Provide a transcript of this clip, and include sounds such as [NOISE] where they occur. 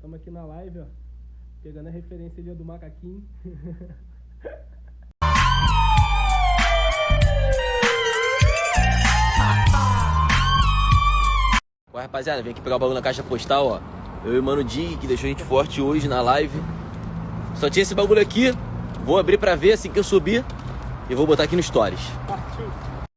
Estamos aqui na live, ó. Pegando a referência ali do macaquinho. [LAUGHS] Ué, rapaziada, vem aqui pegar o bagulho na caixa postal, ó. Eu e o Mano Dig, que deixou a gente forte hoje na live. Só tinha esse bagulho aqui. Vou abrir pra ver assim que eu subir. E vou botar aqui no Stories. Partiu.